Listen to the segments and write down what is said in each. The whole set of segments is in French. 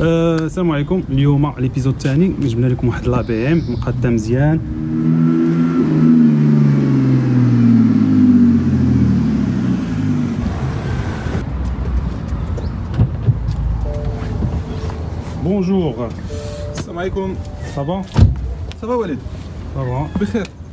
السلام عليكم. اليوم ليبيزود الثاني. جبنا لكم واحد لا بي إم مقاده مزيان. بونجور السلام عليكم. صافا صافا وليد صافا بخير.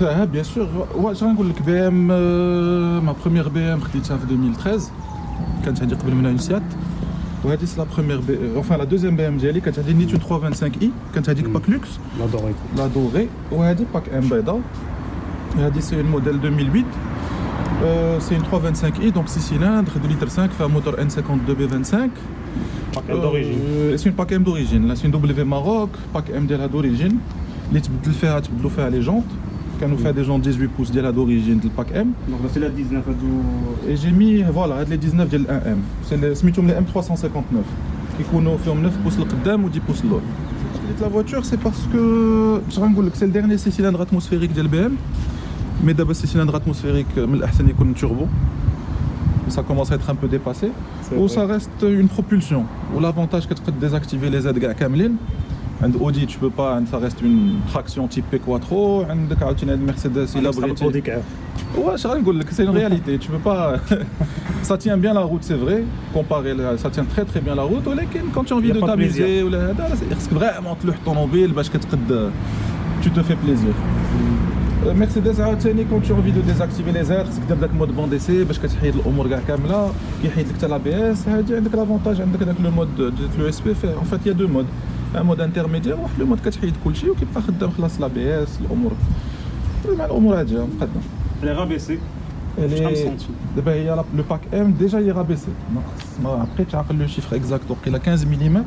Hein, bien sûr. Ouais, j'ai une BM, euh, ma première BM, en 2013. Quand j'ai dit que une Seat. Ouais, c'est la première BM, euh, enfin la deuxième BM, j'ai quand j'ai dit Nitu 325i, quand j'ai dit hmm. pack luxe. La dorée. La dorée. Ouais, dit pack M Beda. C'est le modèle 2008. C'est une 325i, euh, donc 6 cylindres, 2 litres 5, fait un moteur N52B25. Pack M d'origine. Euh, c'est une pack M d'origine. C'est une W Maroc, pack M d'origine. Les tibdles faire, les jantes كانوا فيها دي جونت 18 بوس ديالها d'origine ديال الباك ام. دونك درتي لها 19 هادو Et j'ai mis voilà هاد لي 19 ديال ال 1 ام. سي لي- سميتهم لي ام 359. كيكونوا فيهم 9 بوس لقدام و 10 بوس للور. شريت لا فواتور سي باسكو باش غنقول لك سي الديرني سي سيلندر اتموسفيريك ديال بي ام. مي دابا سي سيلندر اتموسفيريك من الاحسن يكون توربو. Ça commence à être un peu dépassé. Ou ça reste une propulsion. Ou l'avantage que tu peux désactiver les aides كاع كاملين. عند Audi tu peux pas, ça reste une traction type P quattro. عندك عاوتاني عند Mercedes il a بغيتي بغيتي. كاع Ouais, je نقول لك c'est une réalité. Tu peux pas. ça tient bien la route, c'est vrai. Comparé, la- ça tient très très bien la route. ولكن quand tu as envie Y a de pas de t'amuser ولا هذا خصك vraiment تلوح الطوموبيل باش كتقد tu te fais plaisir. Euh, Mercedes عاوتاني quand tu as envie de désactiver les airs خصك دير داك مود بون ديسي باش كتحيد الامور كاع كامله كيحيد لك حتى لا بي اس هادي عندك لافونتاج عندك داك لو مود ديال لو اس بي فيه en fait il y a mode intermédiaire واحد مود كتحيد كلشي وكيبقى خدام خلاص لا بي اس الأمور. مع الأمور عاديه مقدم لي سنتي دابا هي لو باك ام ديجا هي رابيسي ما ابخي تعقل لو شيفر اكزاكت وقيلا 15 ملم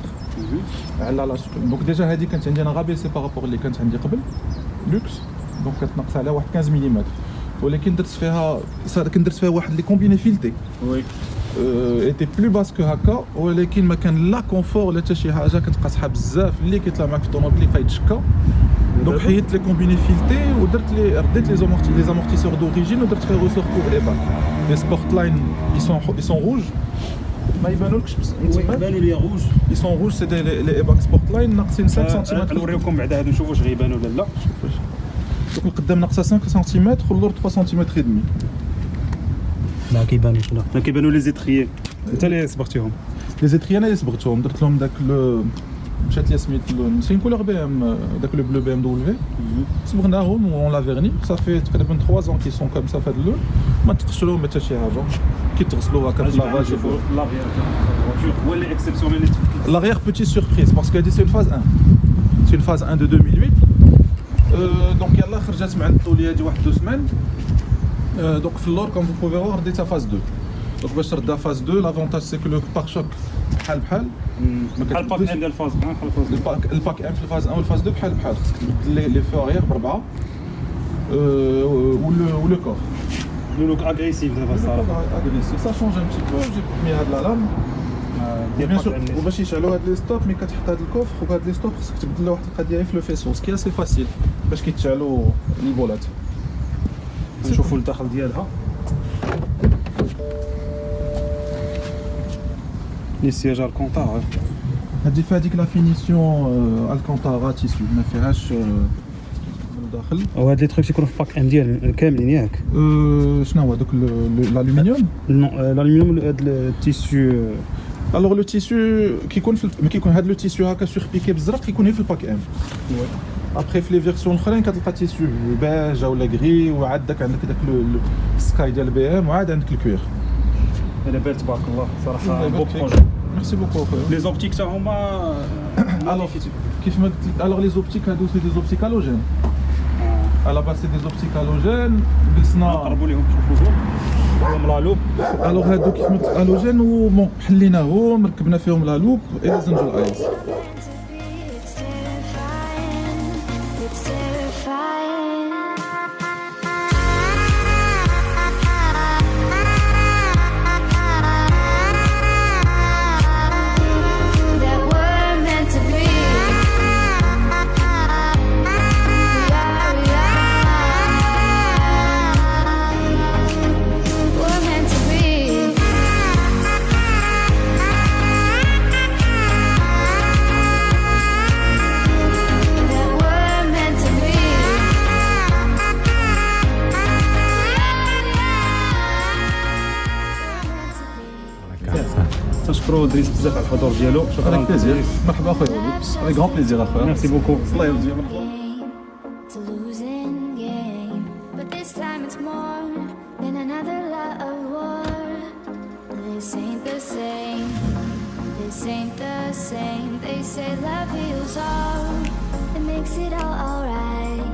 على لا دونك ديجا هذه كانت عندي أنا رابيسي بارابور اللي كانت عندي قبل لوكس دونك كتنقص عليها واحد 15 ملم ولكن درت فيها كندرت فيها واحد لي كومبيني فيلتي وي ايتي بلو باس كو هكا ولكن ما كان لا كونفور ولا حتى شي حاجه كتبقى صحاب بزاف اللي كيطلع معك في الطوموبيل اللي يتشكى دونك حيدت لي كومبيني فيلتي ودرت لي رديت لي زامورتي لي زامورتيسور دوريجين ودرت فيها روسور كور ايباك لي سبورت لاين ils sont ils sont rouges ما يبانولكش بس من تما بانوا لي روج ils sont rouges c'est des les ايباك سبورت لاين ناقصين 5 سنتيمتر نوريكم بعدا هادو نشوفوا واش غيبانوا ولا لا دونك القدام ناقصه 5 سنتيمتر واللور 3 سنتيمتر ودمي لا كيبانوش لا لا كيبانوا لي زيتريي انت اللي صبغتيهم لي زيتري انا اللي صبغتهم درت لهم داك لو مشات لي سميت اللون سي كولور بي ام داك لو بلو بي ام دبليو صبغناهم اون لا فيرني صافي تقريبا 3 ans كي سون كوم سا في هذا اللون ما تغسلوهم حتى شي حاجه كيتغسلوا هكا في لافاج نشوفوا لافيير هو اللي اكسبسيونيل اللي تفكك L'arrière, petite surprise, parce que c'est une phase 1. C'est une phase 1 de 2008. Euh, donc, يلا خرجت مع الطوليه دي واحد دو سمان. Euh, donc, في اللور, comme vous pouvez voir, رديتها phase 2. Donc, باش تردها phase 2, l'avantage c'est que le pare-choc بحال بحال. ما بحال كتبدلش. الباك ديال الفاز بحال الفاز الباك الباك ام في الفاز 1 والفاز 2 بحال بحال خصك تبدل لي لي فو اريير بربعه. Euh, ولو ولو كور. لو لوك اغريسيف دابا الصراحه agressif. Ça change un petit peu. J'ai mis هاد لا لام. ديال بيان سور الباك عندي. وباش يشعلوا هاد لي ستوب ملي كتحط هاد الكوفر وهاد لي ستوب خصك تبدل له واحد القضيه في لو فيسو سكي سي فاسيل باش كيتشعلوا لي بولات نشوفوا الداخل ديالها لي سياج الكونتار هادي فيها ديك لا فينيسيون الكونتارا تيسيو ما فيهاش آه، من الداخل وهاد لي تروك تيكونوا في باك ام ديال كاملين ياك آه، شنو هو دوك الالومنيوم نو الالومنيوم هاد التيسيو الوغ لو تيسيو كيكون في ال- ملي كيكون هاد لو تيسيو هكا سور بيكي بالزرق كيكون غير في الباك ام ابخي في لي فيرسيون الاخرين كتلقى تيسيو باج ولا غري وعاد داك عندك داك السكاي ديال بي ام وعاد عندك الكوير أنا بان تبارك الله صراحة بو. بروجي ميرسي بوكو اخويا لي زوبتيك حتى هما كيف ما قلت الوغ لي زوبتيك هادو سي دي زوبتيك هالوجين على باس سي دي زوبتيك هالوجين جلسنا قربوا ليهم شوفوا هم لا لوب الوغ هادو كيف ما قلت هالوجين وبون حليناهم ركبنا فيهم لا لوب إلى زنجو الايز terrified كنشكروا دريس بزاف على الحضور ديالو شكرا افيك بليزير دريس. مرحبا اخويا وليد افيك غران بليزير اخويا ميرسي بوكو الله يرضي game to losing game. But this time it's more than another lot of war. This ain't the same. This ain't the same. They say love heals all. It makes it all alright.